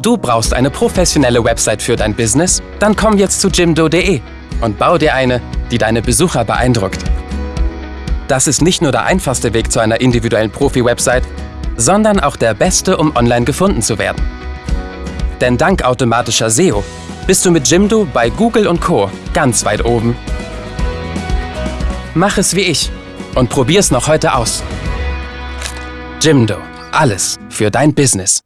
Du brauchst eine professionelle Website für dein Business? Dann komm jetzt zu jimdo.de und bau dir eine, die deine Besucher beeindruckt. Das ist nicht nur der einfachste Weg zu einer individuellen Profi-Website, sondern auch der beste, um online gefunden zu werden. Denn dank automatischer SEO bist du mit Jimdo bei Google und Co. ganz weit oben. Mach es wie ich und probier's noch heute aus. Jimdo. Alles für dein Business.